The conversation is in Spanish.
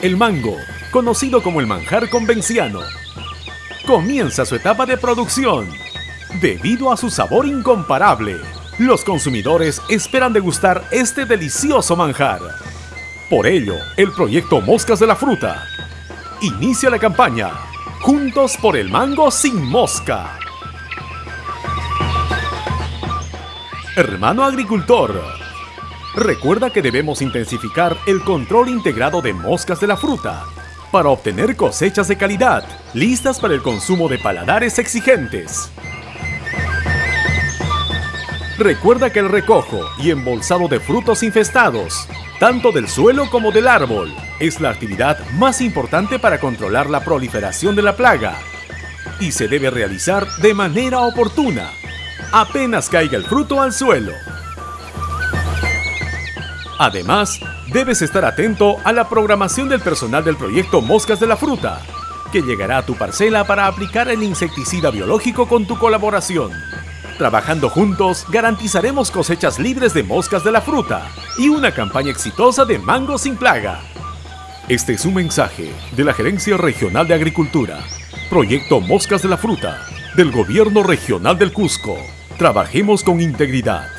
El mango, conocido como el manjar convenciano, comienza su etapa de producción. Debido a su sabor incomparable, los consumidores esperan degustar este delicioso manjar. Por ello, el proyecto Moscas de la Fruta inicia la campaña Juntos por el mango sin mosca. Hermano agricultor, recuerda que debemos intensificar el control integrado de moscas de la fruta para obtener cosechas de calidad, listas para el consumo de paladares exigentes. Recuerda que el recojo y embolsado de frutos infestados, tanto del suelo como del árbol, es la actividad más importante para controlar la proliferación de la plaga y se debe realizar de manera oportuna apenas caiga el fruto al suelo. Además, debes estar atento a la programación del personal del proyecto Moscas de la Fruta, que llegará a tu parcela para aplicar el insecticida biológico con tu colaboración. Trabajando juntos, garantizaremos cosechas libres de moscas de la fruta y una campaña exitosa de mango sin plaga. Este es un mensaje de la Gerencia Regional de Agricultura, Proyecto Moscas de la Fruta, del Gobierno Regional del Cusco. Trabajemos con integridad.